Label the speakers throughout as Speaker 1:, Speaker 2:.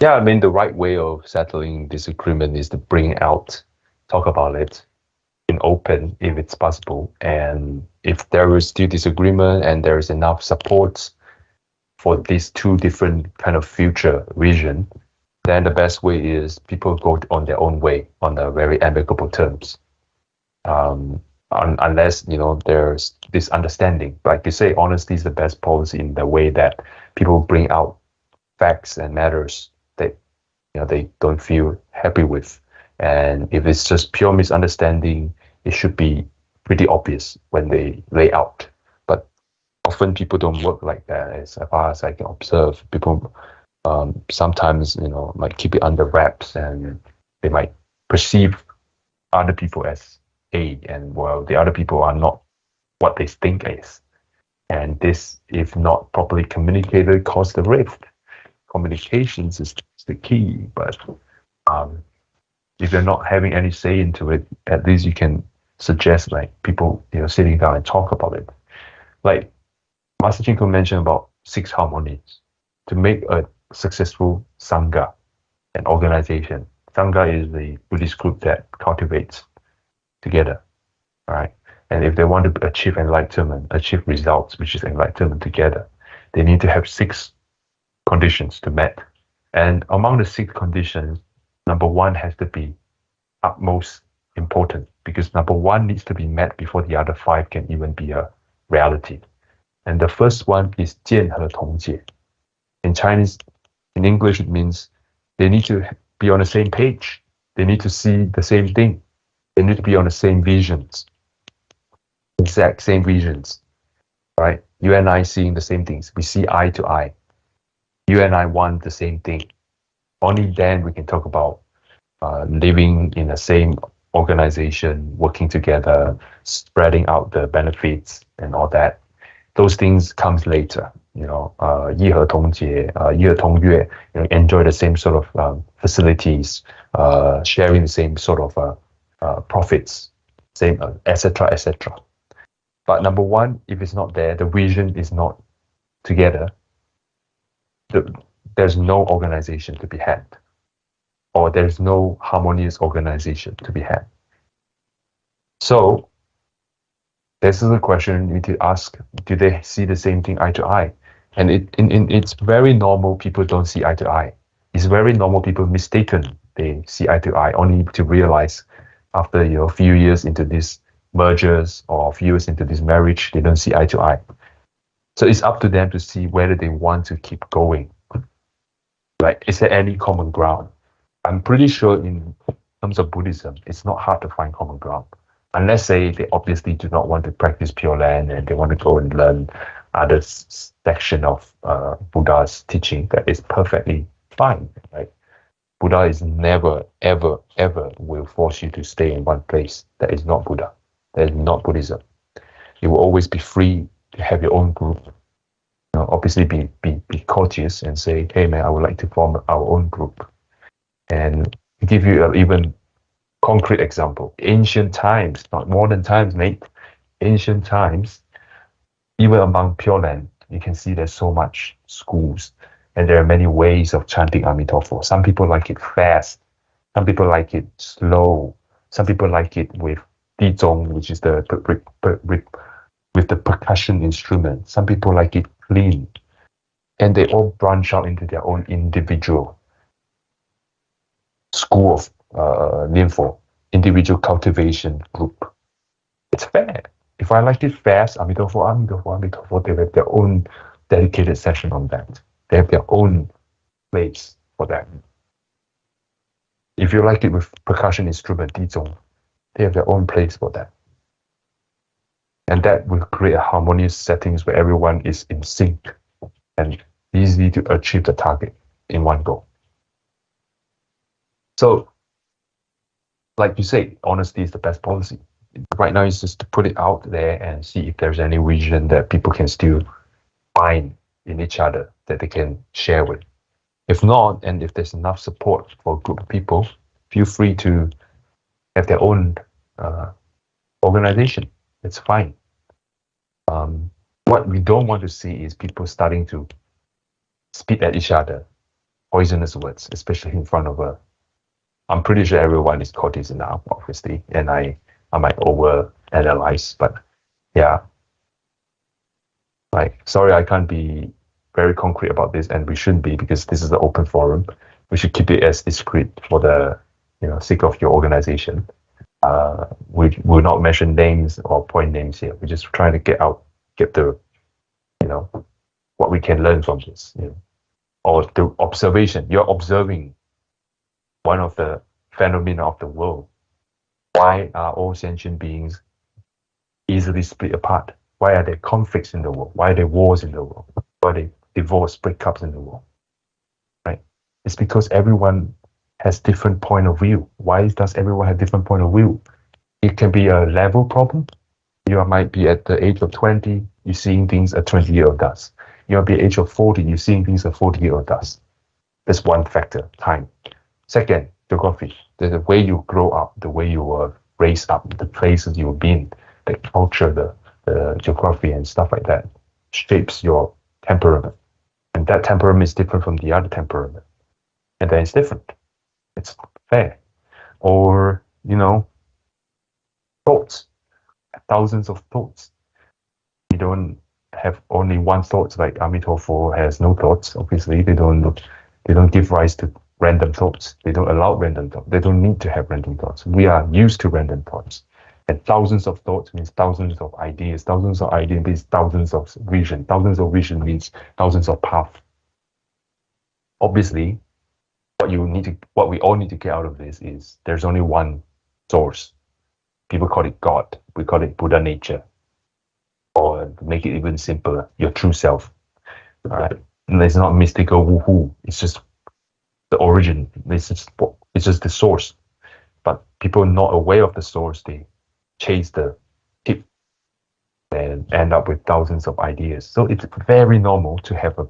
Speaker 1: yeah, I mean, the right way of settling disagreement is to bring out, talk about it in open if it's possible. And if there is still disagreement and there is enough support for these two different kind of future vision, then the best way is people go on their own way on the very amicable terms. Um, un unless you know there's this understanding, like you say, honesty is the best policy in the way that people bring out facts and matters you know they don't feel happy with. And if it's just pure misunderstanding, it should be pretty obvious when they lay out. But often people don't work like that, as far as I can observe. People um, sometimes, you know, might keep it under wraps and they might perceive other people as A and well, the other people are not what they think is. And this, if not properly communicated, cause the rift. Communications is the key, but um, if you're not having any say into it, at least you can suggest like people, you know, sitting down and talk about it. Like Master Chin Kung mentioned about six harmonies. To make a successful Sangha, an organization. Sangha is the Buddhist group that cultivates together, right? And if they want to achieve enlightenment, achieve results, which is enlightenment together, they need to have six conditions to met. And among the six conditions, number one has to be utmost important because number one needs to be met before the other five can even be a reality. And the first one is 见和同解. In Chinese, in English, it means they need to be on the same page. They need to see the same thing. They need to be on the same visions, exact same visions, right? You and I seeing the same things. We see eye to eye. you and I want the same thing. Only then we can talk about uh, living in the same organization, working together, spreading out the benefits and all that. Those things comes later, you know, uh, 一和同节, uh, 意和同悦, you know, enjoy the same sort of um, facilities, uh, sharing the same sort of uh, uh, profits, same, etc., uh, etc. Et but number one, if it's not there, the vision is not together, the, there's no organization to be had, or there's no harmonious organization to be had. So this is a question you need to ask: Do they see the same thing eye to eye? And it, in, in, it's very normal people don't see eye to eye. It's very normal people mistaken they see eye to eye only to realize after you know, a few years into these mergers or a few years into this marriage, they don't see eye to eye. So it's up to them to see whether they want to keep going. Like, is there any common ground? I'm pretty sure in terms of Buddhism, it's not hard to find common ground. Unless say they obviously do not want to practice Pure Land and they want to go and learn other section of uh, Buddha's teaching that is perfectly fine, right? Buddha is never, ever, ever will force you to stay in one place. That is not Buddha. That is not Buddhism. You will always be free to have your own group. You know, obviously, be, be, be courteous and say, hey, man, I would like to form our own group. And give you an even concrete example. Ancient times, not modern times, mate. Ancient times, even among Pure Land, you can see there's so much schools and there are many ways of chanting Amitabha. Some people like it fast, some people like it slow, some people like it with Dizong, which is the with the percussion instrument. Some people like it clean, and they all branch out into their own individual school of uh, Linfo, individual cultivation group. It's fair if I like it fast, Amitabha, Amitabha, Amitabha, they have their own dedicated session on that. They have their own place for that. If you like it with percussion instrument, Dizong, they have their own place for that. And that will create a harmonious settings where everyone is in sync and easy to achieve the target in one go. So, like you say, honesty is the best policy right now it's just to put it out there and see if there's any region that people can still find in each other that they can share with. If not, and if there's enough support for a group of people, feel free to have their own uh, organization. It's fine. Um, what we don't want to see is people starting to spit at each other poisonous words, especially in front of a. I'm pretty sure everyone is caught this now, obviously, and I I might over analyze, but yeah. Like, sorry, I can't be very concrete about this, and we shouldn't be because this is an open forum. We should keep it as discreet for the you know sake of your organization. Uh, we will not mention names or point names here. We're just trying to get out, get the, you know, what we can learn from this, you know, or the observation. You're observing one of the phenomena of the world. Why are all sentient beings easily split apart? Why are there conflicts in the world? Why are there wars in the world? Why are there divorce breakups in the world? Right? It's because everyone has different point of view. Why does everyone have different point of view? It can be a level problem. You might be at the age of 20, you're seeing things a 20 year old does. You might be at the age of 40, you're seeing things a 40 year old does. That's one factor, time. Second, geography. The, the way you grow up, the way you were raised up, the places you've been, the culture, the, the geography and stuff like that shapes your temperament. And that temperament is different from the other temperament. And then it's different. It's fair. Or, you know, thoughts, thousands of thoughts. You don't have only one thought like Amitabha has no thoughts. Obviously, they don't they don't give rise to random thoughts. They don't allow random thoughts. They don't need to have random thoughts. We are used to random thoughts. And thousands of thoughts means thousands of ideas. Thousands of ideas means thousands of vision. Thousands of vision means thousands of paths. Obviously, what you need to what we all need to get out of this is there's only one source. People call it god. We call it buddha nature. Or make it even simpler your true self. All right? And it's not mystical woohoo. It's just the origin. It's just it's just the source. But people not aware of the source they chase the tip and end up with thousands of ideas. So it's very normal to have a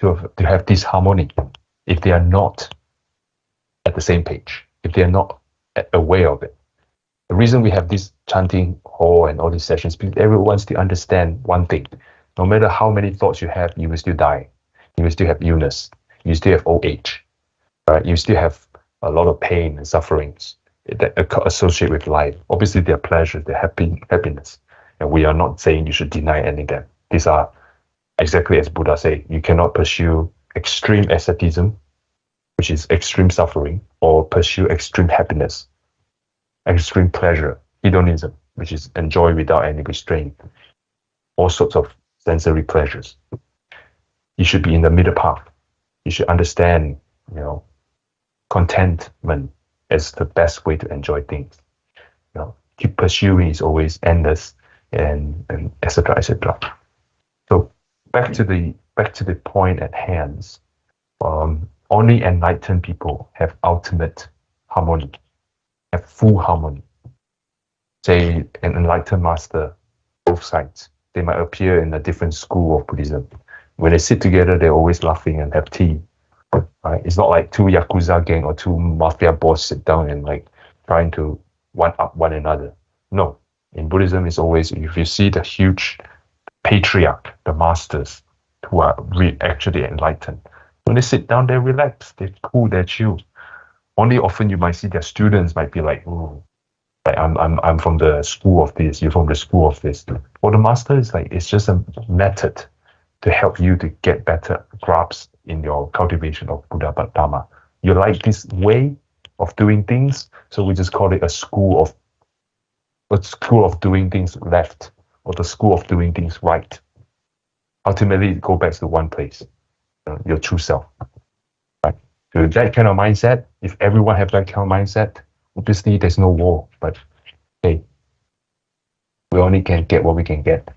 Speaker 1: to have, to have disharmony if they are not at the same page, if they are not aware of it. The reason we have this chanting hall and all these sessions, because everyone wants to understand one thing. No matter how many thoughts you have, you will still die. You will still have illness. You still have old age. Right? You still have a lot of pain and sufferings that associate with life. Obviously, there are pleasures, there happy happiness. And we are not saying you should deny any of them. These are exactly as Buddha said, you cannot pursue extreme asceticism, which is extreme suffering, or pursue extreme happiness, extreme pleasure, hedonism, which is enjoy without any restraint, all sorts of sensory pleasures. You should be in the middle path. You should understand, you know, contentment is the best way to enjoy things. You know, keep pursuing is always endless and and etc. etc. So back to the back to the point at hand, um, only enlightened people have ultimate harmony, have full harmony. Say an enlightened master, both sides, they might appear in a different school of Buddhism. When they sit together, they're always laughing and have tea. Right? It's not like two yakuza gang or two mafia boss sit down and like trying to one up one another. No, in Buddhism, it's always if you see the huge patriarch, the masters, who are re- actually enlightened. When they sit down, they relax, they cool, they chill. Only often you might see their students might be like, oh, like I'm, I'm, I'm from the school of this, you're from the school of this. For the master, it's like, it's just a method to help you to get better grasp in your cultivation of Buddha but Dharma. You like this way of doing things, so we just call it a school of a school of doing things left or the school of doing things right ultimately go back to one place, uh, your true self. Right? So that kind of mindset, if everyone have that kind of mindset, obviously there's no war. But hey, we only can get what we can get.